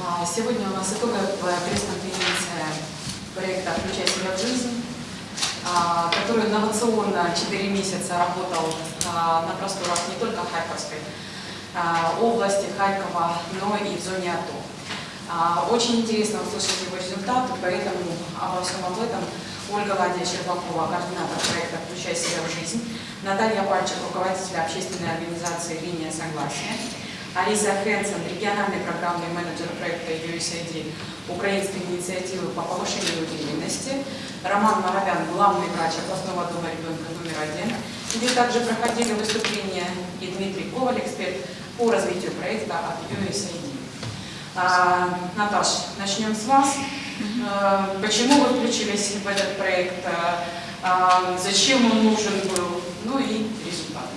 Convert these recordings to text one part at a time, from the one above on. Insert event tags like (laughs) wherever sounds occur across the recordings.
А, Сегодня у нас итоговая пресс-конференция проекта «Включай себя в жизнь», а, который инновационно 4 месяца работал а, на просторах не только Харьковской области, Харькова, но и в зоне АТО. Очень интересно услышать его результаты, поэтому обо всем об этом Ольга Ладья Щербакова, координатор проекта «Включай себя в жизнь», Наталья Пальчик, руководитель общественной организации «Линия согласия», Алиса Хэнсон, региональный программный менеджер проекта USAID Украинской инициативы по повышению уверенности, Роман Моровян, главный врач областного дома ребенка номер один, где также проходили выступления и Дмитрий Коваль, эксперт по развитию проекта от USAID. А, Наташ, начнем с вас. А, Почему вы включились в этот проект? А, Зачем он нужен был? Ну и результаты.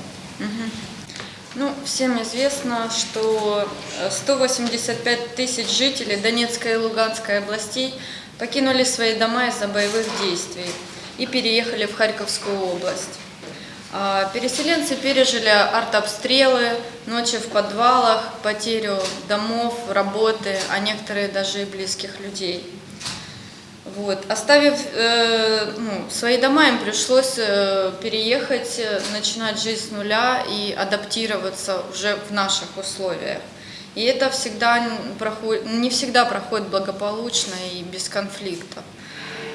Ну, всем известно, что э, 185 тысяч жителей Донецкой и Луганской областей покинули свои дома из-за боевых действий и переехали в Харьковскую область. А, Переселенцы пережили артобстрелы, ночи в подвалах, потерю домов, работы, а некоторые даже и близких людей. Вот. Оставив э, ну, свои дома, им пришлось э, переехать, э, начинать жизнь с нуля и адаптироваться уже в наших условиях. И это всегда проходит, не всегда проходит благополучно и без конфликтов.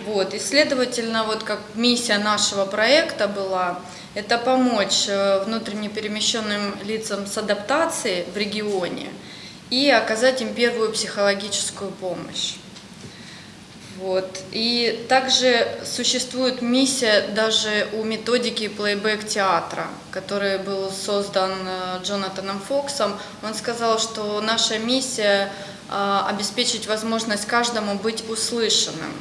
Вот. И, следовательно, вот как миссия нашего проекта была, это помочь э, внутренне перемещенным лицам с адаптацией в регионе и оказать им первую психологическую помощь. Вот. И также существует миссия даже у методики плейбэк театра, который был создан э, Джонатаном Фоксом. Он сказал, что наша миссия э, обеспечить возможность каждому быть услышанным.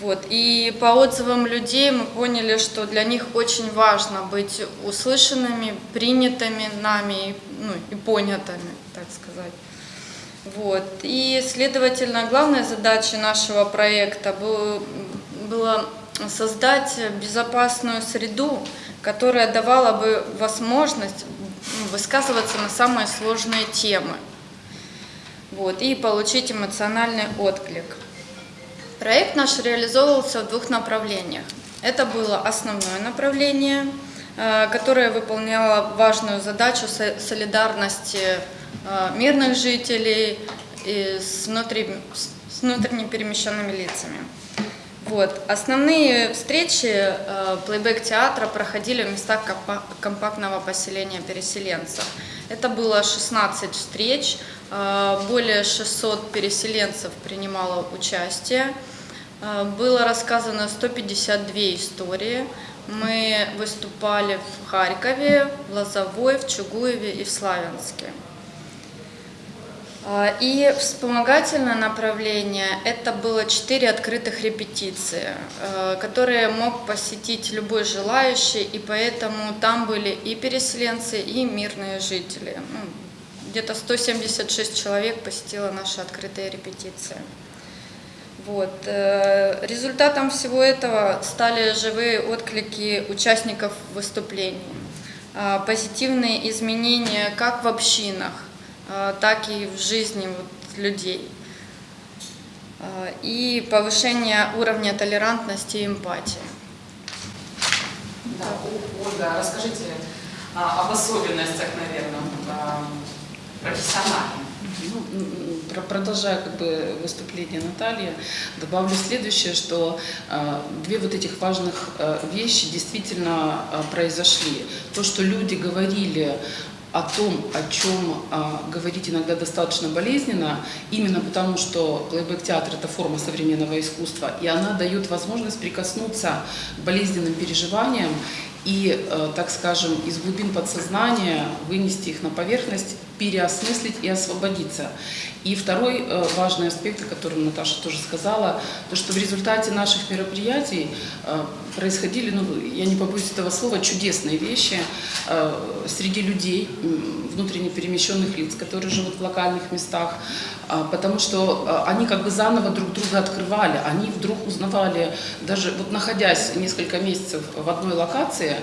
Вот. И по отзывам людей мы поняли, что для них очень важно быть услышанными, принятыми нами ну, и понятыми, так сказать. Вот. И, следовательно, главной задачей нашего проекта был- было создать безопасную среду, которая давала бы возможность высказываться на самые сложные темы вот, и получить эмоциональный отклик. Проект наш реализовывался в двух направлениях. Это было основное направление, э, которое выполняло важную задачу со- солидарности мирных жителей и с, внутри- с внутренне перемещенными лицами. Вот. Основные встречи э, плейбэк театра проходили в местах компа- компактного поселения переселенцев. Это было 16 встреч, э, более 600 переселенцев принимало участие. Э, Было рассказано 152 истории. Мы выступали в Харькове, в Лозовой, в Чугуеве и в Славянске. А, И вспомогательное направление – это было четыре открытых репетиции, э, которые мог посетить любой желающий, и поэтому там были и переселенцы, и мирные жители. Ну, Где-то 176 человек посетило наши открытые репетиции. Вот. э, Результатом всего этого стали живые отклики участников выступлений, а, позитивные изменения как в общинах, а, так и в жизни вот людей, А, и повышение уровня толерантности и эмпатии. Да, О- Ольга, расскажите а, об особенностях, наверное, а, профессиональных. Ну, продолжая как бы выступление Натальи, добавлю следующее, что э, две вот этих важных э, вещи действительно э, произошли. То, что люди говорили о том, о чем а, говорить иногда достаточно болезненно, именно потому что плейбэк-театр – это форма современного искусства, и она дает возможность прикоснуться к болезненным переживаниям и, э, так скажем, из глубин подсознания вынести их на поверхность, переосмыслить и освободиться. И второй э, важный аспект, о котором Наташа тоже сказала, то, что в результате наших мероприятий э, происходили, ну, я не побоюсь этого слова, чудесные вещи э, среди людей, внутренне перемещенных лиц, которые живут в локальных местах, потому что они как бы заново друг друга открывали, они вдруг узнавали, даже вот находясь несколько месяцев в одной локации,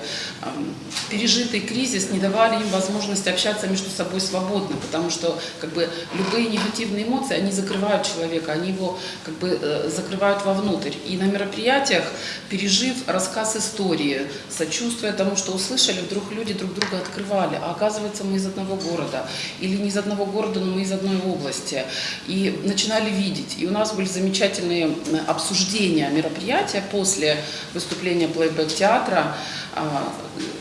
пережитый кризис не давали им возможность общаться между собой свободно, потому что как бы любые негативные эмоции, они закрывают человека, они его как бы э, закрывают вовнутрь. И на мероприятиях, пережив рассказ истории, сочувствуя тому, что услышали, вдруг люди друг друга открывали. А оказывается, мы из одного города. Или не из одного города, но мы из одной области. И начинали видеть. И у нас были замечательные м, обсуждения мероприятия после выступления плейбэк-театра,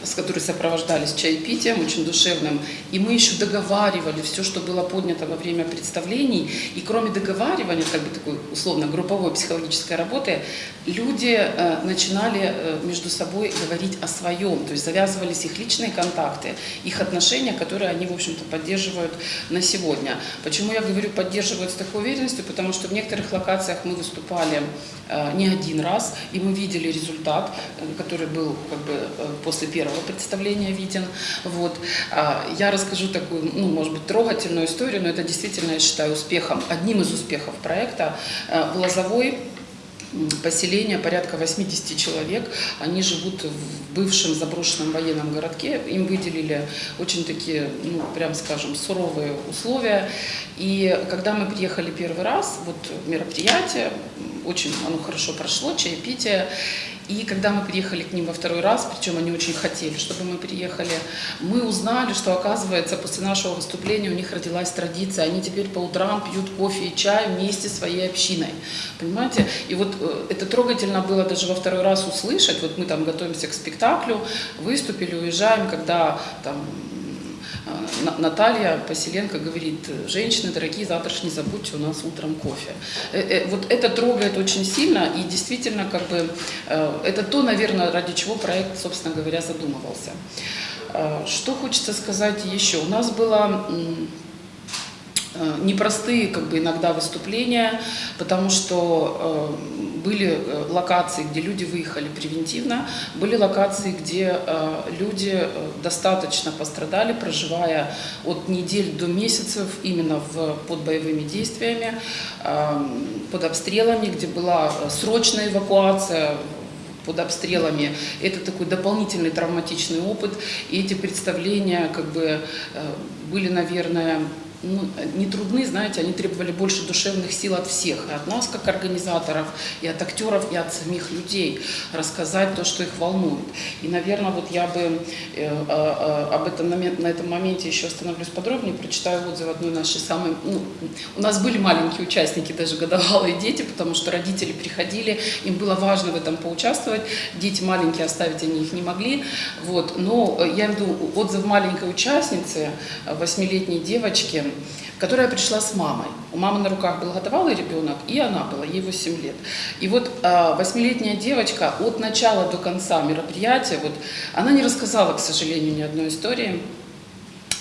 с которой сопровождались чаепитием очень душевным. И мы еще договаривали все, что было поднято во время представлений. И кроме договаривания, как бы такой условно групповой психологической работы, люди э, начинали э, между собой говорить о своем. То есть завязывались их личные контакты, их отношения, которые они, в общем-то, поддерживают на сегодня. Почему я говорю поддерживают с такой уверенностью? Потому что в некоторых локациях мы выступали э, не один раз, и мы видели результат, э, который был как бы э, после первого представления виден. Вот. А, Я расскажу такую, ну, может быть, трогательную историю, но это действительно, я считаю, успехом, одним из успехов проекта. Э, В Лозовой поселение, порядка 80 человек. Они живут в бывшем заброшенном военном городке. Им выделили очень такие, ну, прям скажем, суровые условия. И когда мы приехали первый раз, вот мероприятие, очень оно хорошо прошло, чаепитие. И когда мы приехали к ним во второй раз, причем они очень хотели, чтобы мы приехали, мы узнали, что, оказывается, после нашего выступления у них родилась традиция. Они теперь по утрам пьют кофе и чай вместе со своей общиной. Понимаете? И вот э, это трогательно было даже во второй раз услышать. Вот мы там готовимся к спектаклю, выступили, уезжаем, когда там Наталья Поселенко говорит, женщины дорогие, завтра не забудьте у нас утром кофе. Э, э, Вот это трогает очень сильно и действительно как бы э, это то, наверное, ради чего проект, собственно говоря, задумывался. Э, Что хочется сказать еще? У нас э, непростые как бы иногда выступления, потому что э, были э, локации, где люди выехали превентивно, были локации, где э, люди э, достаточно пострадали, проживая от недель до месяцев именно в, под боевыми действиями, э, под обстрелами, где была э, срочная эвакуация под обстрелами. Это такой дополнительный травматичный опыт. И эти представления как бы э, были, наверное, ну, не трудны, знаете, они требовали больше душевных сил от всех, и от нас, как организаторов, и от актеров, и от самих людей, рассказать то, что их волнует. И, наверное, вот я бы э, э, э, об этом, на этом моменте еще остановлюсь подробнее, прочитаю отзыв одной нашей самой... Ну, у нас были маленькие участники, даже годовалые дети, потому что родители приходили, им было важно в этом поучаствовать, дети маленькие оставить они их не могли, вот. но я имею в виду отзыв маленькой участницы, восьмилетней девочки, которая пришла с мамой. У мамы на руках был годовалый ребенок, и она была, ей 8 лет. И вот э, восьмилетняя девочка от начала до конца мероприятия, вот, она не рассказала, к сожалению, ни одной истории,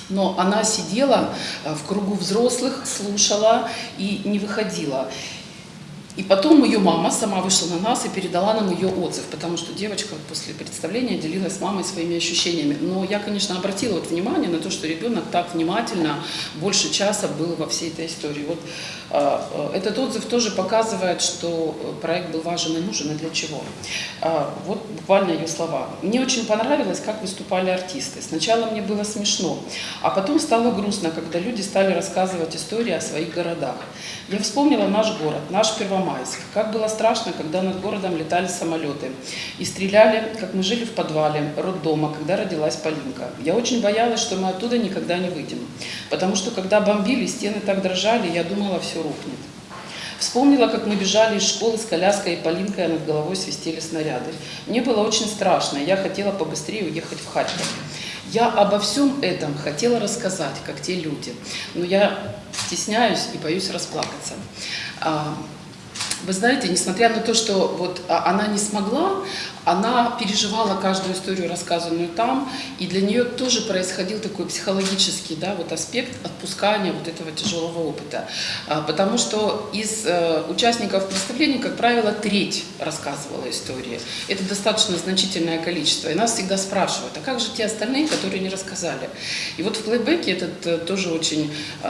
но она сидела э, в кругу взрослых, слушала и не выходила. И потом ее мама сама вышла на нас и передала нам ее отзыв, потому что девочка после представления делилась с мамой своими ощущениями. Но я, конечно, обратила вот внимание на то, что ребенок так внимательно больше часа был во всей этой истории. Вот э, э, этот отзыв тоже показывает, что э, проект был важен и нужен, и для чего. А, Вот буквально ее слова. Мне очень понравилось, как выступали артисты. Сначала мне было смешно, а потом стало грустно, когда люди стали рассказывать истории о своих городах. Я вспомнила наш город, наш Первомайск. Как было страшно, когда над городом летали самолеты и стреляли, как мы жили в подвале роддома, когда родилась Полинка. Я очень боялась, что мы оттуда никогда не выйдем. Потому что когда бомбили, стены так дрожали, я думала, все рухнет. Вспомнила, как мы бежали из школы с коляской и Полинкой, а над головой свистели снаряды. Мне было очень страшно, я хотела побыстрее уехать в Харьков. Я обо всем этом хотела рассказать, как те люди, но я стесняюсь и боюсь расплакаться. А, Вы знаете, несмотря на то, что вот а, она не смогла, она переживала каждую историю, рассказанную там, и для нее тоже происходил такой психологический да, вот аспект отпускания вот этого тяжелого опыта. А, Потому что из э, участников представления, как правило, треть рассказывала истории. Это достаточно значительное количество. И нас всегда спрашивают, а как же те остальные, которые не рассказали? И вот в плейбеке этот э, тоже очень э,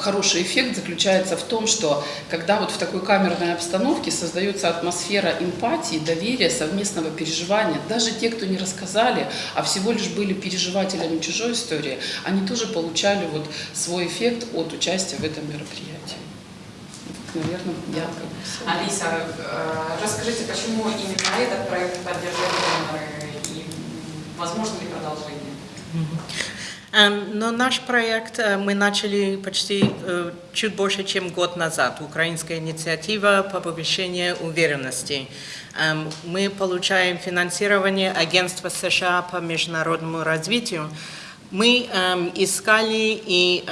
хороший эффект заключается в том, что когда вот в такой камерной обстановке создается атмосфера эмпатии, доверия, совместного переживания, даже те, кто не рассказали, а всего лишь были переживателями чужой истории, они тоже получали вот свой эффект от участия в этом мероприятии. Вот, наверное, я как бы всё. Алиса, э, расскажите, почему именно этот проект поддерживает доноры и возможно ли продолжение? Эм, Но наш проект э, мы начали почти э, чуть больше, чем год назад. Украинская инициатива по повышению уверенности. Эм, Мы получаем финансирование Агентства США по международному развитию. Мы эм, искали и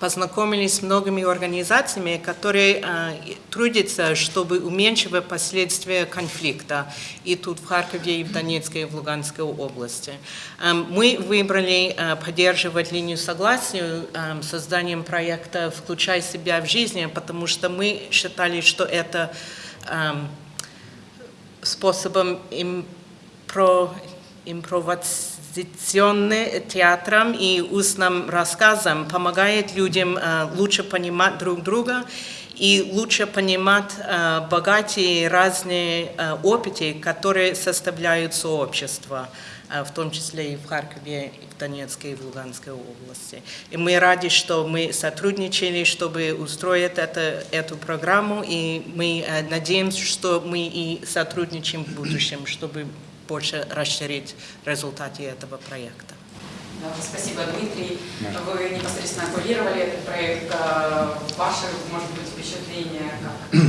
познакомились с многими организациями, которые э, трудятся, чтобы уменьшить последствия конфликта и тут в Харькове, и в Донецкой, и в Луганской области. Эм, Мы выбрали э, поддерживать линию согласия эм, созданием проекта «Включай себя в жизнь», потому что мы считали, что это эм, способом импро, импровизационным театром и устным рассказом помогает людям э, лучше понимать друг друга и лучше понимать э, богатые разные э, опыты, которые составляют сообщество, в том числе и в Харькове, и в Донецкой, и в Луганской области. И мы рады, что мы сотрудничали, чтобы устроить это, эту программу, и мы надеемся, что мы и сотрудничаем в будущем, чтобы больше расширить результаты этого проекта. Спасибо, Дмитрий. Вы непосредственно курировали этот проект. Э, Ваши, может быть, впечатления как?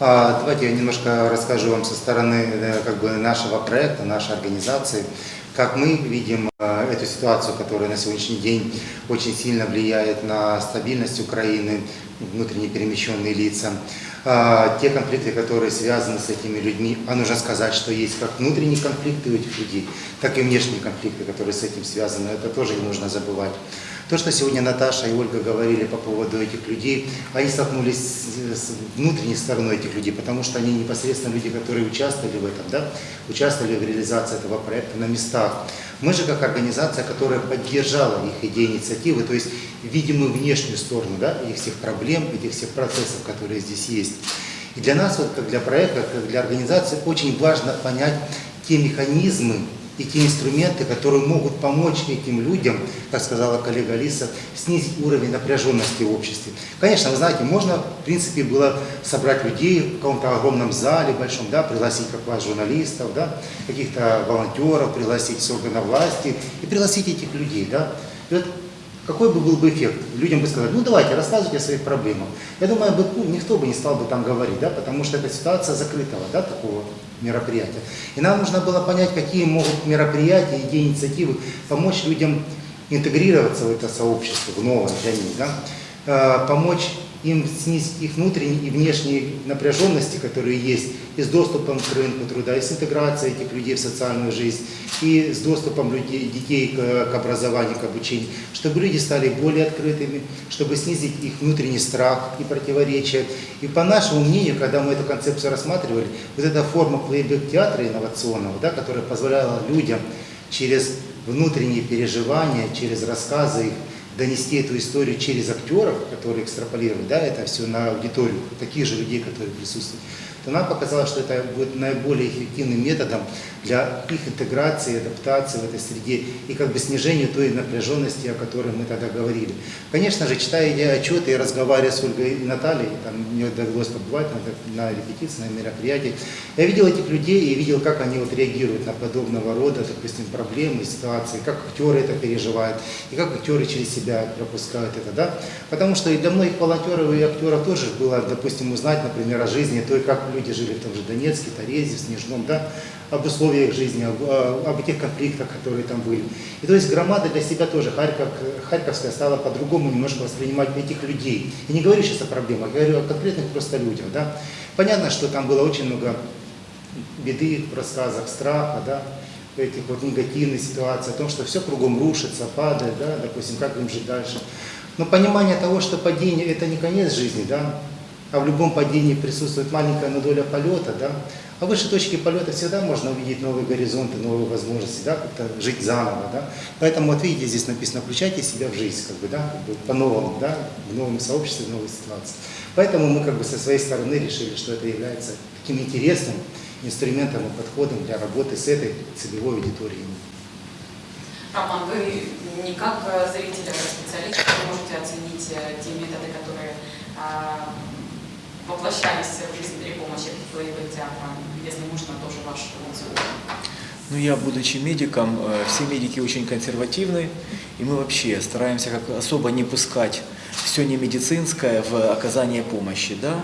А, Давайте я немножко расскажу вам со стороны э, как бы, нашего проекта, нашей организации, как мы видим э, эту ситуацию, которая на сегодняшний день очень сильно влияет на стабильность Украины, внутренне перемещенные лица. А, Те конфликты, которые связаны с этими людьми, а нужно сказать, что есть как внутренние конфликты у этих людей, так и внешние конфликты, которые с этим связаны, это тоже не нужно забывать. То, что сегодня Наташа и Ольга говорили по поводу этих людей, они столкнулись с внутренней стороной этих людей, потому что они непосредственно люди, которые участвовали в этом, да, участвовали в реализации этого проекта на местах. Мы же как организация, которая поддержала их идеи, инициативы, то есть видимую внешнюю сторону да, этих всех проблем, этих всех процессов, которые здесь есть. И для нас, вот, как для проекта, как для организации, очень важно понять те механизмы, и те инструменты, которые могут помочь этим людям, как сказала коллега Алиса, снизить уровень напряженности в обществе. Конечно, вы знаете, можно, в принципе, было собрать людей в каком-то огромном зале большом, да, пригласить как вас журналистов, да, каких-то волонтеров, пригласить с органов власти и пригласить этих людей. Да. И вот какой бы был бы эффект? Людям бы сказали, ну давайте, рассказывайте о своих проблемах. Я думаю, бы, ну, никто бы не стал бы там говорить, да, потому что это ситуация закрытого да, такого мероприятия. И нам нужно было понять, какие могут мероприятия, идеи, инициативы помочь людям интегрироваться в это сообщество, в новое для них, да, Э, помочь им снизить их внутренние и внешние напряженности, которые есть, и с доступом к рынку труда, и с интеграцией этих людей в социальную жизнь, и с доступом людей, детей к, к образованию, к обучению, чтобы люди стали более открытыми, чтобы снизить их внутренний страх и противоречия. И по нашему мнению, когда мы эту концепцию рассматривали, вот эта форма плейбэк-театра инновационного, да, которая позволяла людям через внутренние переживания, через рассказы их, донести эту историю через актеров, которые экстраполируют да, это все на аудиторию, таких же людей, которые присутствуют, то нам показалось, что это будет наиболее эффективным методом для их интеграции, адаптации в этой среде и как бы снижению той напряженности, о которой мы тогда говорили. Конечно же, читая эти отчеты и разговаривая с Ольгой и Натальей, там мне довелось побывать на, на репетиции, на мероприятии, я видел этих людей и видел, как они вот реагируют на подобного рода, допустим, проблемы, ситуации, как актеры это переживают, и как актеры через себя пропускают это, да. Потому что и для многих волонтеров и актеров тоже было, допустим, узнать, например, о жизни той, как люди жили в том же Донецке, Торезе, Снежном, да, об условиях жизни, об, об этих конфликтах, которые там были. И то есть громада для себя тоже, Харьков, Харьковская стала по-другому немножко воспринимать этих людей. Я не говорю сейчас о проблемах, я говорю о конкретных просто людях. Да. Понятно, что там было очень много беды в рассказах, страха, да, этих вот негативных ситуаций, о том, что все кругом рушится, падает, да, допустим, как им жить дальше. Но понимание того, что падение – это не конец жизни, да, а в любом падении присутствует маленькая доля полета, да, а выше точки полета всегда можно увидеть новые горизонты, новые возможности, да, как-то жить заново, да. Поэтому вот видите, здесь написано, включайте себя в жизнь, как бы, да, как бы по-новому, да, в новом сообществе, в новой ситуации. Поэтому мы как бы со своей стороны решили, что это является таким интересным инструментом и подходом для работы с этой целевой аудиторией. Роман, вы не как э, зритель, а как специалист, можете оценить э, те методы, которые а, воплощались в жизнь при помощи боевых театра. Если можно, тоже ваш отзыв. Ну, я, будучи медиком, э, все медики очень консервативны, и мы вообще стараемся как особо не пускать все не медицинское в оказание помощи, да.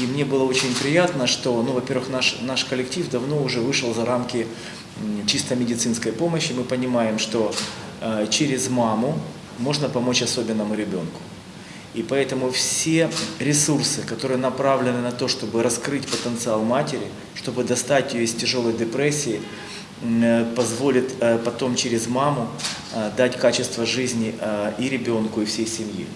И мне было очень приятно, что, ну, во-первых, наш, наш коллектив давно уже вышел за рамки чисто медицинской помощи. Мы понимаем, что э, через маму можно помочь особенному ребенку. И поэтому все ресурсы, которые направлены на то, чтобы раскрыть потенциал матери, чтобы достать ее из тяжелой депрессии, э, позволит э, потом через маму э, дать качество жизни и ребенку, и всей семье.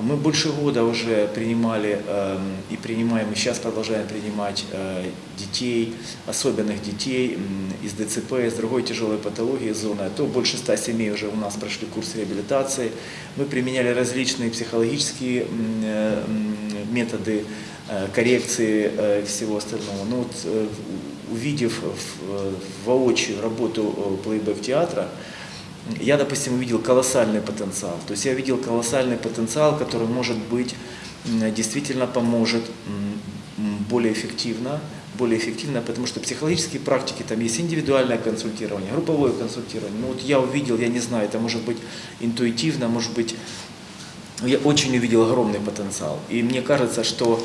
Мы больше года уже принимали э, и принимаем, и сейчас продолжаем принимать э, детей, особенных детей м, из ДЦП, из другой тяжелой патологии зоны. А то больше ста семей уже у нас прошли курс реабилитации. Мы применяли различные психологические э, методы э, коррекции э, всего остального. Ну, вот, э, увидев в- э, воочию работу э, плейбэк-театра, я, допустим, увидел колоссальный потенциал. То есть я видел колоссальный потенциал, который, может быть, действительно поможет более эффективно, более эффективно, потому что психологические практики, там есть индивидуальное консультирование, групповое консультирование. Ну вот я увидел, я не знаю, это может быть интуитивно, может быть, я очень увидел огромный потенциал. И мне кажется, что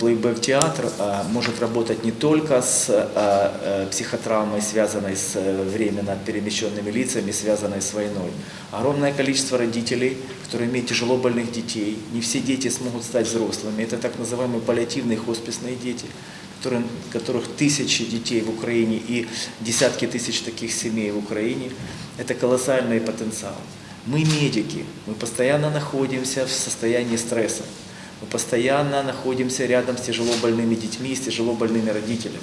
плейбэк-театр а, может работать не только с а, а, психотравмой, связанной с э, временно перемещенными лицами, связанной с войной. Огромное количество родителей, которые имеют тяжело больных детей. Не все дети смогут стать взрослыми. Это так называемые паллиативные хосписные дети, которых тысячи детей в Украине и десятки тысяч таких семей в Украине. Это колоссальный потенциал. Мы медики, мы постоянно находимся в состоянии стресса. Мы постоянно находимся рядом с тяжело больными детьми, с тяжело больными родителями.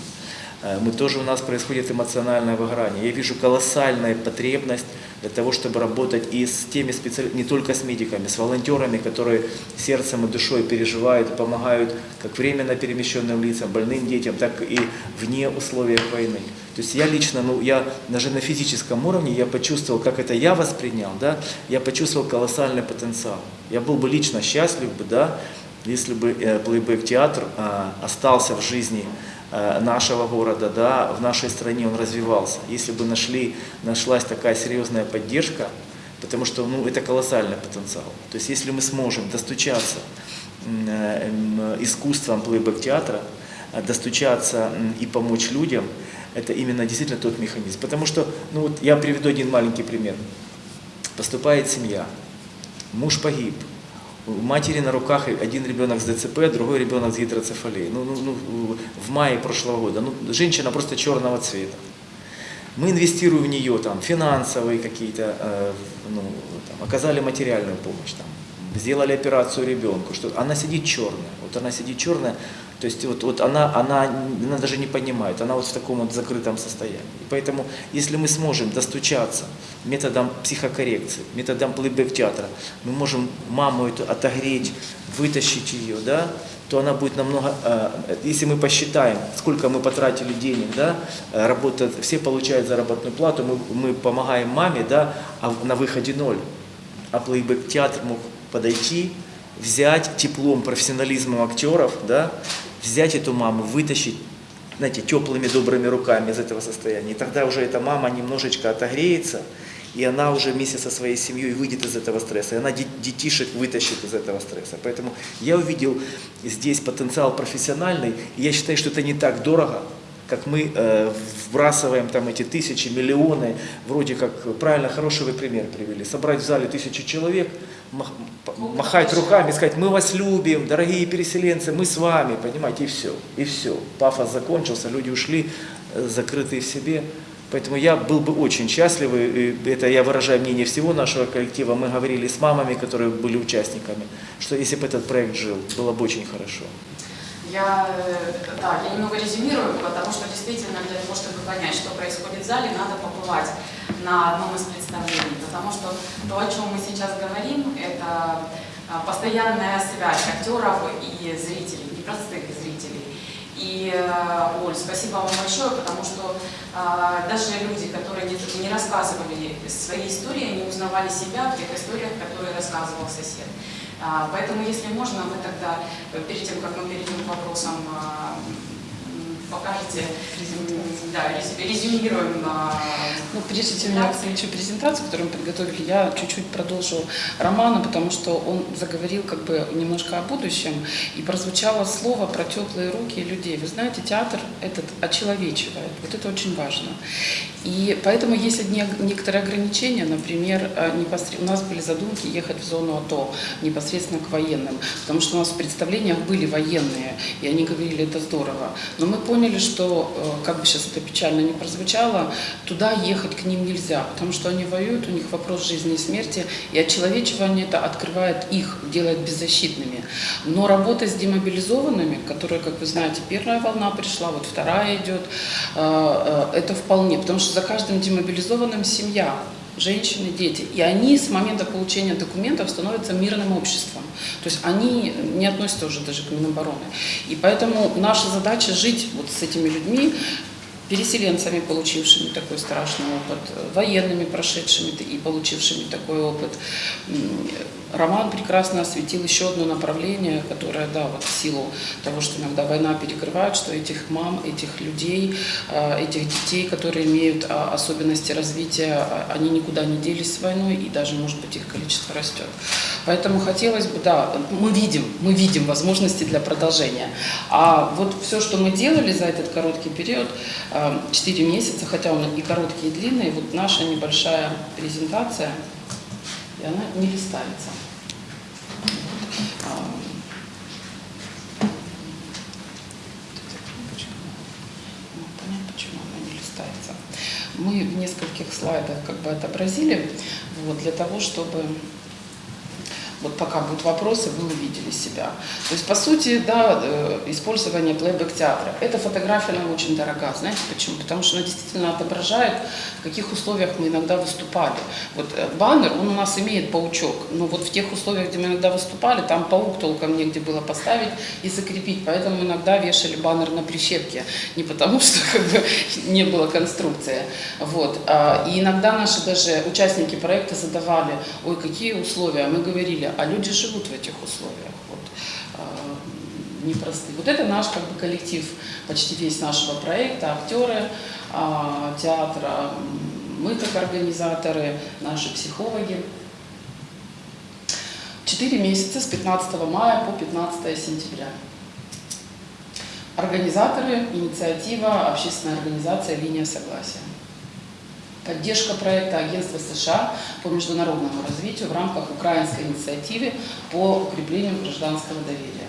Э, Мы тоже у нас происходит эмоциональное выгорание. Я вижу колоссальную потребность для того, чтобы работать и с теми специалистами, не только с медиками, с волонтерами, которые сердцем и душой переживают помогают как временно перемещенным лицам, больным детям, так и вне условиях войны. То есть я лично, ну я даже на физическом уровне, я почувствовал, как это я воспринял, да, я почувствовал колоссальный потенциал. Я был бы лично счастлив бы, да, если бы э, плейбэк-театр а, остался в жизни э, нашего города, да, в нашей стране он развивался. Если бы нашли, нашлась такая серьезная поддержка, потому что ну, это колоссальный потенциал. То есть если мы сможем достучаться э, м, искусством плейбэк-театра, э, достучаться и помочь людям, это именно действительно тот механизм. Потому что, ну вот я приведу один маленький пример. Поступает семья, муж погиб, у матери на руках один ребенок с ДЦП, другой ребенок с гидроцефалией. Ну, ну, ну, в мае прошлого года. Ну, женщина просто черного цвета. Мы инвестируем в нее там, финансовые какие-то, э, ну, там, оказали материальную помощь, там, сделали операцию ребенку, что она сидит черная. Вот она сидит черная, то есть вот, вот она, она, она даже не понимает, она вот в таком вот закрытом состоянии. И поэтому, если мы сможем достучаться методом психокоррекции, методом плейбэк-театра, мы можем маму эту отогреть, вытащить ее, да, то она будет намного, э, если мы посчитаем, сколько мы потратили денег, да, э, работа, все получают заработную плату, мы, мы помогаем маме, да, а на выходе ноль. А плейбэк-театр мог подойти, взять теплом, профессионализмом актеров, да, взять эту маму, вытащить, знаете, теплыми добрыми руками из этого состояния. И тогда уже эта мама немножечко отогреется, и она уже вместе со своей семьей выйдет из этого стресса, и она де- детишек вытащит из этого стресса. Поэтому я увидел здесь потенциал профессиональный, и я считаю, что это не так дорого, как мы э, вбрасываем там эти тысячи, миллионы, вроде как, правильно, хороший вы пример привели, собрать в зале тысячу человек, махать руками, сказать, мы вас любим, дорогие переселенцы, мы с вами, понимаете, и все, и все. Пафос закончился, люди ушли, э, закрытые в себе. Поэтому я был бы очень счастлив, и это я выражаю мнение всего нашего коллектива, мы говорили с мамами, которые были участниками, что если бы этот проект жил, было бы очень хорошо. Я, э, да, я немного резюмирую, потому что действительно для того, чтобы понять, что происходит в зале, надо побывать на одном из представлений. Потому что то, о чем мы сейчас говорим, это а, постоянная связь актеров и зрителей, непростых зрителей. И, э, Оль, спасибо вам большое, потому что а, даже люди, которые не, не рассказывали свои истории, они узнавали себя в тех историях, которые рассказывал сосед. А, Поэтому, если можно, вы тогда, перед тем, как мы перейдем к вопросам, м, да, рез- резюмируем. а, Ну, прежде чем я включу презентацию, которую мы подготовили, я чуть-чуть продолжу Романа, потому что он заговорил как бы немножко о будущем, и прозвучало слово про теплые руки людей. Вы знаете, театр этот очеловечивает, вот это очень важно. И поэтому есть одни, некоторые ограничения, например, э, непосред- у нас были задумки ехать в зону АТО, непосредственно к военным, потому что у нас в представлениях были военные, и они говорили, это здорово. Но мы поняли, что, э, как бы сейчас это печально не прозвучало, туда ехать к ним нельзя, потому что они воюют, у них вопрос жизни и смерти, и отчеловечивание это открывает их, делает беззащитными. Но работа с демобилизованными, которые, как вы знаете, первая волна пришла, вот вторая идет, э, э, это вполне, потому что за каждым демобилизованным семья, женщины, дети. И они с момента получения документов становятся мирным обществом. То есть они не относятся уже даже к Минобороны. И поэтому наша задача жить вот с этими людьми, переселенцами, получившими такой страшный опыт, военными, прошедшими и получившими такой опыт. Роман прекрасно осветил еще одно направление, которое, да, вот в силу того, что иногда война перекрывает, что этих мам, этих людей, э, этих детей, которые имеют а, особенности развития, а, они никуда не делись с войной, и даже, может быть, их количество растет. Поэтому хотелось бы, да, мы видим, мы видим возможности для продолжения. А вот все, что мы делали за этот короткий период, 4 месяца, хотя он и короткий, и длинный, вот наша небольшая презентация, и она не листается. А, Ну, понятно, почему она не листается. Мы в нескольких слайдах как бы отобразили, вот, для того, чтобы вот пока будут вопросы, вы увидели себя. То есть, по сути, да, э, использование плейбэк-театра. Эта фотография, она очень дорога. Знаете почему? Потому что она действительно отображает, в каких условиях мы иногда выступали. Вот э, баннер, он у нас имеет паучок, но вот в тех условиях, где мы иногда выступали, там паук толком негде было поставить и закрепить, поэтому иногда вешали баннер на прищепке. Не потому, (laughs) что как бы, не было конструкции. Вот. А, И иногда наши даже участники проекта задавали, ой, какие условия, мы говорили, а люди живут в этих условиях. Вот. А, непростые. Вот это наш как бы, коллектив, почти весь нашего проекта, актеры а, театра, мы как организаторы, наши психологи. Четыре месяца с 15 мая по 15 сентября. Организаторы, инициатива, общественная организация «Линия согласия». Поддержка проекта Агентства США по международному развитию в рамках украинской инициативы по укреплению гражданского доверия.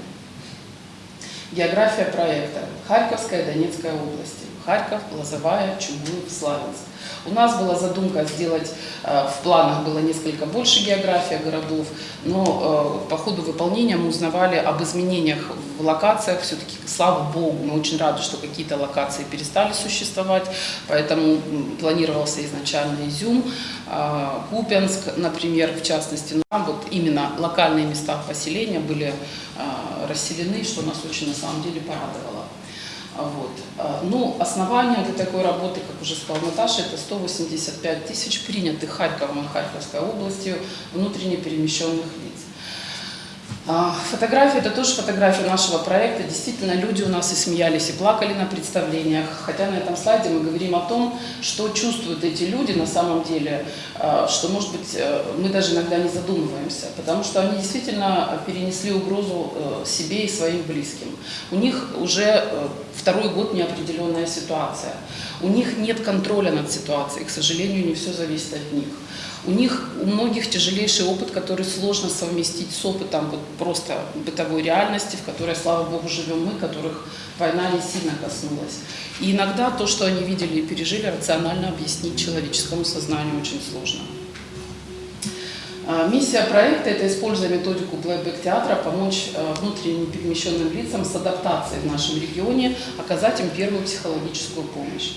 География проекта. Харьковская и Донецкая области. Харьков, Лозовая, Чугуев, Славянск. У нас была задумка сделать, э, в планах было несколько больше география городов, но э, по ходу выполнения мы узнавали об изменениях в локациях. Все-таки, слава богу, мы очень рады, что какие-то локации перестали существовать, поэтому планировался изначально Изюм, э, Купянск, например, в частности. Нам вот именно локальные места поселения были расселены, что нас очень на самом деле порадовало. А Вот. А, Ну, основание для такой работы, как уже сказала Наташа, это 185 тысяч принятых Харьковом и Харьковской областью внутренне перемещенных лиц. А, Фотография – это тоже фотография нашего проекта. Действительно, люди у нас и смеялись, и плакали на представлениях. Хотя на этом слайде мы говорим о том, что чувствуют эти люди на самом деле, а, что, может быть, э, мы даже иногда не задумываемся, потому что они действительно перенесли угрозу э, себе и своим близким. У них уже э, второй год неопределенная ситуация. У них нет контроля над ситуацией, к сожалению, не все зависит от них. У них, у многих тяжелейший опыт, который сложно совместить с опытом вот просто бытовой реальности, в которой, слава богу, живем мы, которых война не сильно коснулась. И иногда то, что они видели и пережили, рационально объяснить человеческому сознанию очень сложно. А, Миссия проекта – это, используя методику плейбэк-театра, помочь а, внутренне перемещенным лицам с адаптацией в нашем регионе, оказать им первую психологическую помощь.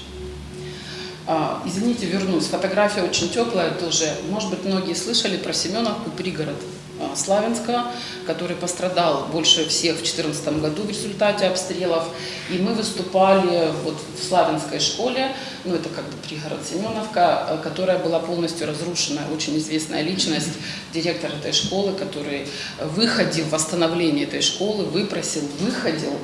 А, Извините, вернусь. Фотография очень теплая тоже. Может быть, многие слышали про Семеновку, пригород а, Славянска, который пострадал больше всех в 2014 году в результате обстрелов. И мы выступали вот в Славянской школе, ну это как бы пригород Семеновка, а, которая была полностью разрушена. Очень известная личность, директор этой школы, который выходил в восстановление этой школы, выпросил, выходил.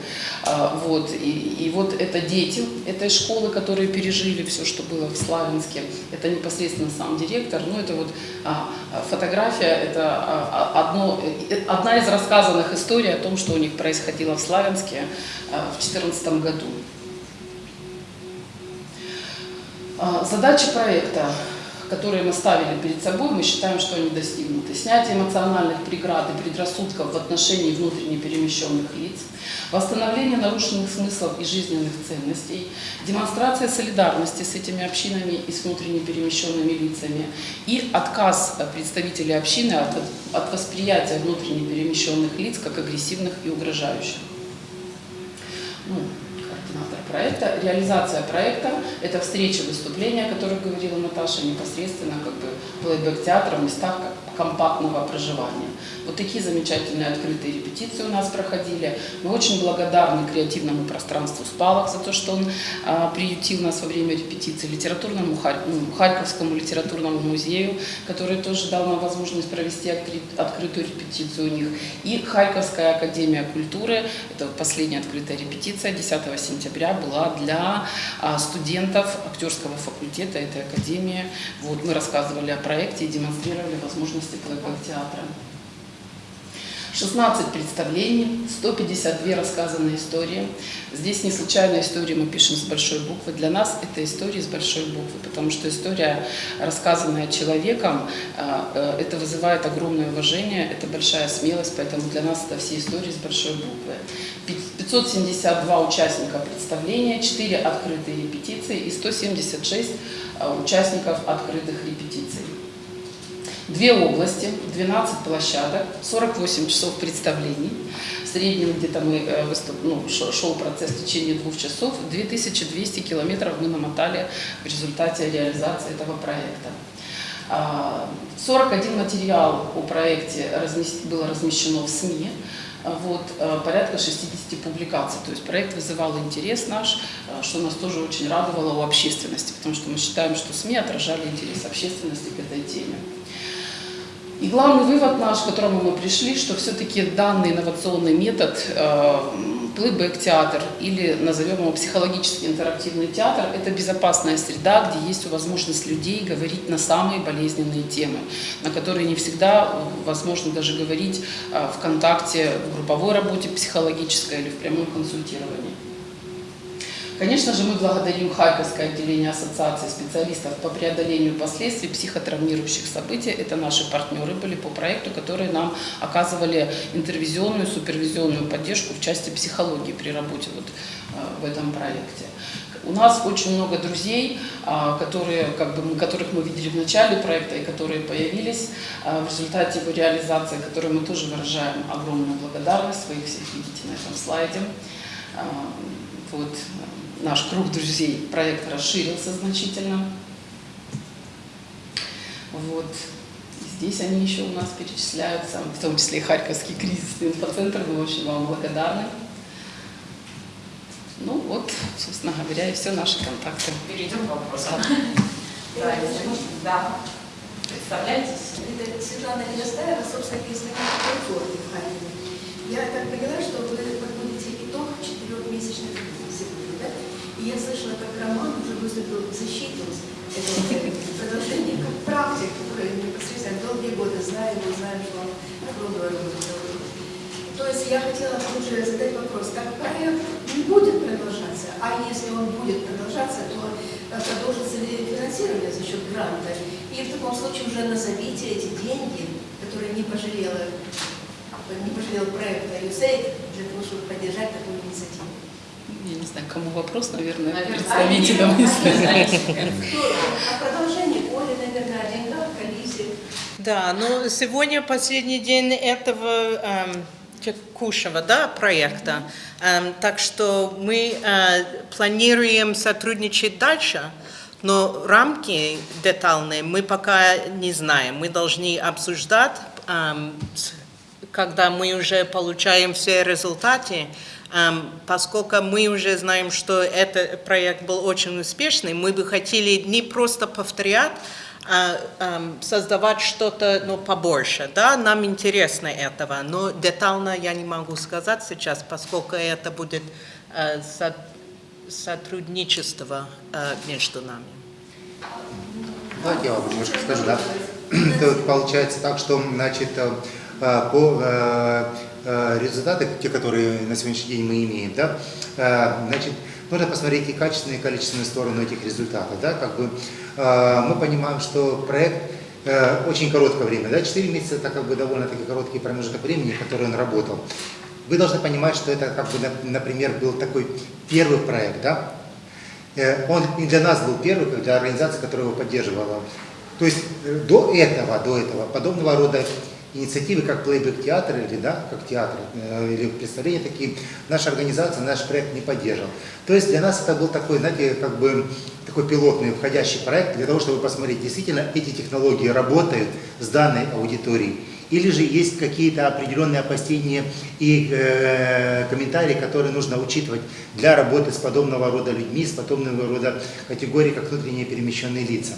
А, Вот. И, и вот это дети этой школы, которые пережили все, что было в Славянске. Это непосредственно сам директор. Ну это вот а, фотография, это а, а, одно, э, одна из рассказанных историй о том, что у них происходило в Славянске а, в 2014 году. А, Задачи проекта, которые мы ставили перед собой, мы считаем, что они достигнуты. Снятие эмоциональных преград и предрассудков в отношении внутренне перемещенных лиц, восстановление нарушенных смыслов и жизненных ценностей, демонстрация солидарности с этими общинами и с внутренне перемещенными лицами и отказ представителей общины от, от восприятия внутренне перемещенных лиц как агрессивных и угрожающих. Ну, проекта. Реализация проекта – это встречи, выступления, о которых говорила Наташа, непосредственно как бы плейбэк театра в местах компактного проживания. Вот такие замечательные открытые репетиции у нас проходили. Мы очень благодарны креативному пространству «Спалок» за то, что он а, приютил нас во время репетиции, литературному, ну, Харьковскому литературному музею, который тоже дал нам возможность провести откры- открытую репетицию у них, и Харьковская академия культуры, это последняя открытая репетиция 10 сентября была для а, студентов актерского факультета этой академии. Вот, мы рассказывали о проекте и демонстрировали возможности плейбэк-театра. 16 представлений, 152 рассказанные истории. Здесь не случайно истории мы пишем с большой буквы. Для нас это истории с большой буквы, потому что история, рассказанная человеком, а, э, это вызывает огромное уважение, это большая смелость, поэтому для нас это все истории с большой буквы. 572 участника представления, 4 открытые репетиции и 176 а, участников открытых репетиций. Две области, 12 площадок, 48 часов представлений. В среднем где-то мы э, выступ, ну, шел, процесс в течение двух часов. 2200 километров мы намотали в результате реализации этого проекта. А, 41 материал о проекте было размещено в СМИ. А, Вот, э, порядка 60 публикаций. То есть проект вызывал интерес наш, э, что нас тоже очень радовало у общественности, потому что мы считаем, что СМИ отражали интерес общественности к этой теме. И главный вывод наш, к которому мы пришли, что все-таки данный инновационный метод, э, плейбэк-театр или назовем его психологически интерактивный театр, это безопасная среда, где есть возможность людей говорить на самые болезненные темы, на которые не всегда возможно даже говорить э, в контакте, в групповой работе психологической или в прямом консультировании. Конечно же, мы благодарим Харьковское отделение Ассоциации специалистов по преодолению последствий психотравмирующих событий. Это наши партнеры были по проекту, которые нам оказывали интервизионную, супервизионную поддержку в части психологии при работе вот, э, в этом проекте. У нас очень много друзей, а, которые, как бы, которых мы видели в начале проекта и которые появились а, в результате его реализации, которым мы тоже выражаем огромную благодарность. Вы их всех видите на этом слайде. А, Вот наш круг друзей проект расширился значительно. Вот. Здесь они еще у нас перечисляются, в том числе и Харьковский кризисный инфоцентр. Мы очень вам благодарны. Ну вот, собственно говоря, и все наши контакты. Перейдем к вопросам. Да, если можно. Да. Представляйтесь. Это Светлана Ледостаева, собственно, представитель консорции в Харькове. Я так поняла, что вы подводите итог четырехмесячной сегодня, да? И я слышала, как Роман уже выступил защиту этого продолжения, как практик, который непосредственно долгие годы знаю, его знаю, что он огромную работу. То есть я хотела уже задать вопрос, как проект не будет продолжаться, а если он будет продолжаться, то продолжится ли финансирование за счет гранта. И в таком случае уже назовите эти деньги, которые не пожалела, не пожалел проект USAID для того, чтобы поддержать такую инициативу. Я не знаю, кому вопрос, наверное, Наверное, представителям. А продолжение Оли, наверное, о деньгах, коллизии. Да, ну сегодня последний день этого эм, текущего да, проекта, Эм, так что мы э, планируем сотрудничать дальше, но рамки детальные мы пока не знаем. Мы должны обсуждать, эм, когда мы уже получаем все результаты, поскольку мы уже знаем, что этот проект был очень успешный, мы бы хотели не просто повторять, а создавать что-то ну, побольше. Да? Нам интересно этого, но детально я не могу сказать сейчас, поскольку это будет э, со- сотрудничество э, между нами. Давайте я вам немножко скажу, да. (clears throat) Получается так, что, значит, э, по результаты, те, которые на сегодняшний день мы имеем, да, э, значит, нужно посмотреть и качественную, и количественную сторону этих результатов, да, как бы э, мы понимаем, что проект э, очень короткое время, да, 4 месяца это как бы довольно-таки короткий промежуток времени, который он работал. Вы должны понимать, что это как бы, на- например, был такой первый проект, да, Э, Он и для нас был первый, как для организации, которая его поддерживала. То есть э, до этого, до этого, подобного рода инициативы, как плейбэк театр или да, как театр э, или представления такие, наша организация, наш проект не поддерживал. То есть для нас это был такой, знаете, как бы такой пилотный входящий проект для того, чтобы посмотреть, действительно эти технологии работают с данной аудиторией. Или же есть какие-то определенные опасения и э, комментарии, которые нужно учитывать для работы с подобного рода людьми, с подобного рода категорией, как внутренние перемещенные лица.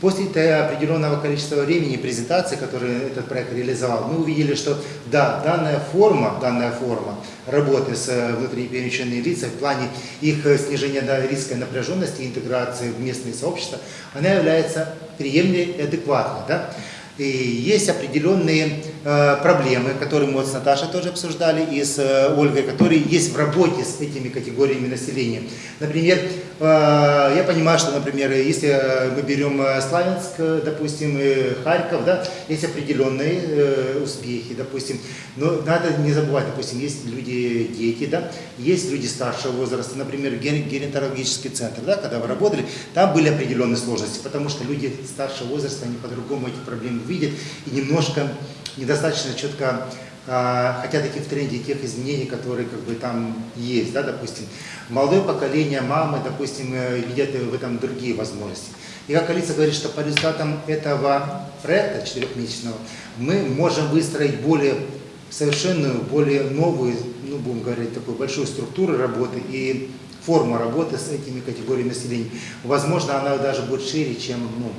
После определенного количества времени презентации, которые этот проект реализовал, мы увидели, что да, данная форма, данная форма работы с э, внутренне перемещенными лицами в плане их э, снижения риска напряженности и интеграции в местные сообщества, она является приемлемой и адекватной. Да? И есть определенные проблемы, которые мы вот с Наташей тоже обсуждали и с э, Ольгой, которые есть в работе с этими категориями населения. Например, э, я понимаю, что, например, если э, мы берем э, Славянск, э, допустим, Харьков, да, есть определенные э, успехи, допустим, но надо не забывать, допустим, есть люди, дети, да, есть люди старшего возраста, например, ген- генетологический центр, да, когда вы работали, там были определенные сложности, потому что люди старшего возраста, они по-другому эти проблемы видят и немножко недостаточно четко а, хотят идти в тренде тех изменений, которые как бы там есть, да, допустим. Молодое поколение, мамы, допустим, э, видят в этом другие возможности. И как Алиса говорит, что по результатам этого проекта четырехмесячного мы можем выстроить более совершенную, более новую, ну, будем говорить, такую большую структуру работы и форму работы с этими категориями населения. Возможно, она даже будет шире, чем ну,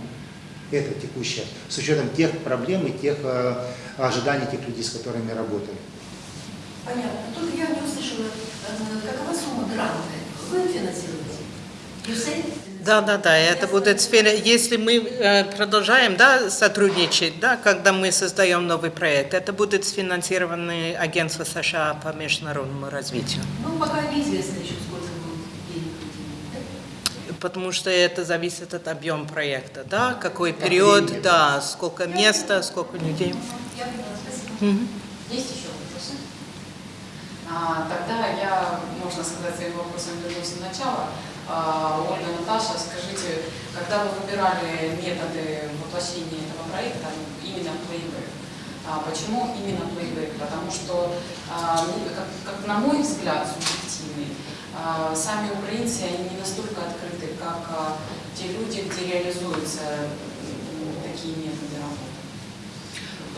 это текущее, с учетом тех проблем и тех э, ожиданий тех людей, с которыми работаем. Понятно. Тут я не услышала, э, какова сумма гранта? Вы финансируете? Да, да, да, это будет сфера, если мы э, продолжаем да, сотрудничать, да, когда мы создаем новый проект, это будет сфинансировано агентство США по международному развитию. Ну, пока неизвестно еще, сколько будет денег выделено, да? Потому что это зависит от объема проекта, да, какой период, да, сколько места, сколько людей. Мгм. Есть еще вопросы? А, тогда я, можно сказать, своим вопросом вернусь на начало. А, Ольга, Наташа, скажите, когда вы выбирали методы воплощения этого проекта, именно плейбэк, а почему именно плейбэк? Потому что, а, ну, как, как на мой взгляд, субъективный, сами украинцы, они не настолько открыты, как а, те люди, где реализуются м, такие методы работы.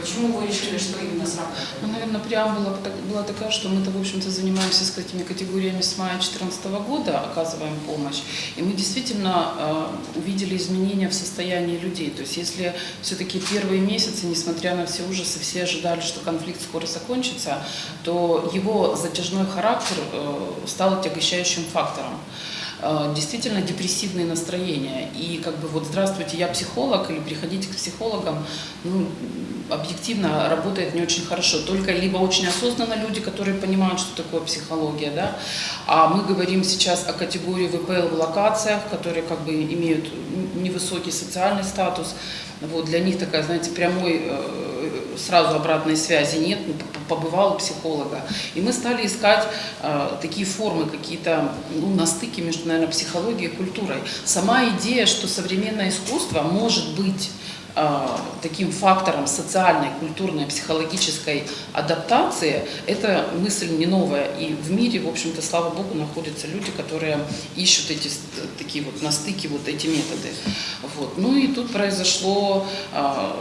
Почему вы решили, что именно сработает? Ну, наверное, преамбула была такая, что мы-то, в общем-то, занимаемся с этими категориями с мая 2014 года, оказываем помощь. И мы действительно э, увидели изменения в состоянии людей. То есть если все-таки первые месяцы, несмотря на все ужасы, все ожидали, что конфликт скоро закончится, то его затяжной характер э, стал отягощающим фактором. Э, действительно депрессивные настроения. И как бы вот здравствуйте, я психолог, или приходите к психологам, ну, объективно работает не очень хорошо. Только либо очень осознанно люди, которые понимают, что такое психология, да, а мы говорим сейчас о категории ВПЛ в локациях, которые как бы имеют невысокий социальный статус. Вот, для них такая, знаете, прямой э, сразу обратной связи нет, ну, побывал у психолога. И мы стали искать э, такие формы, какие-то ну, на стыке между, наверное, психологией и культурой. Сама идея, что современное искусство может быть таким фактором социальной, культурной, психологической адаптации, это мысль не новая. И в мире, в общем-то, слава богу, находятся люди, которые ищут эти с- такие вот на стыке вот эти методы. Вот. Ну и тут произошло, а,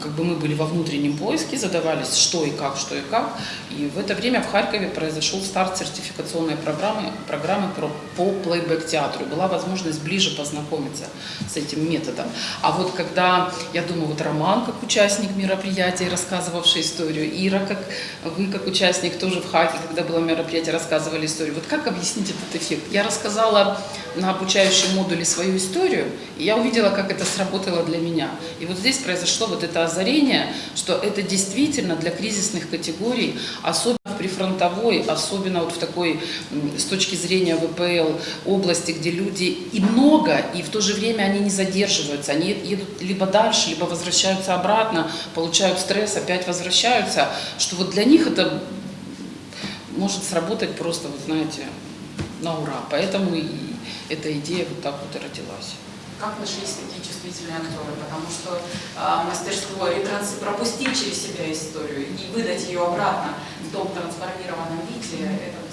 как бы мы были во внутреннем поиске, задавались, что и как, что и как. И в это время в Харькове произошел старт сертификационной программы, программы про, по плейбэк-театру. Была возможность ближе познакомиться с этим методом. А вот когда, я думаю, вот Роман как участник мероприятия, рассказывавший историю, Ира, как вы как участник тоже в Хаке, когда было мероприятие, рассказывали историю. Вот как объяснить этот эффект? Я рассказала на обучающем модуле свою историю, и я увидела, как это сработало для меня. И вот здесь произошло вот это озарение, что это действительно для кризисных категорий, особенно прифронтовой, особенно вот в такой, с точки зрения ВПЛ, области, где люди и много, и в то же время они не задерживаются, они едут либо дальше, либо возвращаются обратно, получают стресс, опять возвращаются, что вот для них это может сработать просто, вот знаете, на ура. Поэтому и эта идея вот так вот и родилась. Как нашлись такие чувствительные актеры? Потому что а, мастерство ретранс... пропустить через себя историю и выдать ее обратно в том трансформированном виде, это.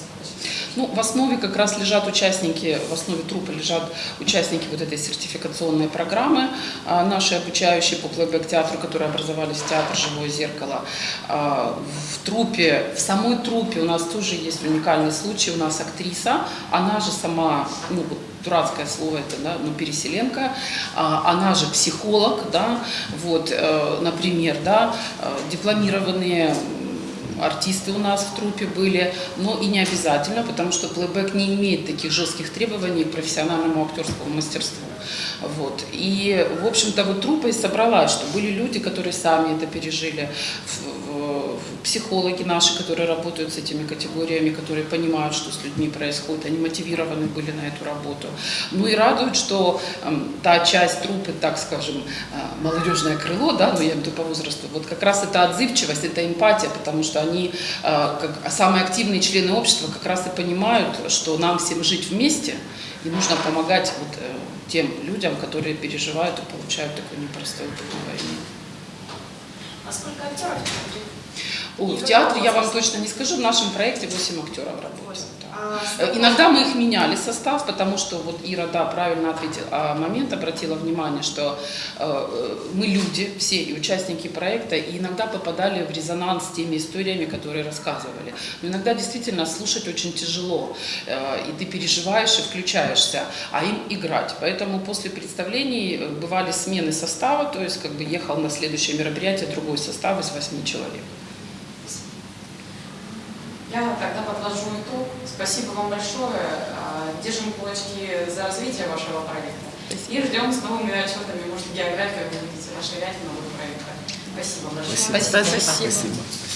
Ну, в основе как раз лежат участники, в основе трупа лежат участники вот этой сертификационной программы, а, наши обучающие по плейбэк-театру, которые образовались в театр «Живое зеркало». А, В трупе, в самой трупе у нас тоже есть уникальный случай. У нас актриса, она же сама, ну, дурацкое слово это, да, ну, переселенка, а, она же психолог, да, вот, э, например, да, э, дипломированные артисты у нас в трупе были, но и не обязательно, потому что плейбэк не имеет таких жестких требований к профессиональному актерскому мастерству. Вот. И, в общем-то, вот труппа и собралась, что были люди, которые сами это пережили, психологи наши, которые работают с этими категориями, которые понимают, что с людьми происходит, они мотивированы были на эту работу. Ну и радует, что эм, та часть трупы, так скажем, э, молодежное крыло, да, ну я имею в виду по возрасту, вот как раз это отзывчивость, это эмпатия, потому что они, э, как самые активные члены общества, как раз и понимают, что нам всем жить вместе, и нужно помогать вот, э, тем людям, которые переживают и получают такой непростой опыт на войне. А сколько актеров в театре? О, в театре я вам точно не скажу, в нашем проекте 8 актеров работают. Э, Иногда мы их меняли состав, потому что вот Ира, да, правильно ответила, а момент обратила внимание, что э, мы люди, все и участники проекта, и иногда попадали в резонанс с теми историями, которые рассказывали. Но иногда действительно слушать очень тяжело, э, и ты переживаешь и включаешься, а им играть. Поэтому после представлений э, бывали смены состава, то есть как бы ехал на следующее мероприятие другой состав из восьми человек. Я тогда подвожу итог. Спасибо вам большое. А, Держим кулачки за развитие вашего проекта. И ждем с новыми отчетами, может, географию вы будете расширять новые проекты. Спасибо большое. Спасибо. Спасибо. Спасибо.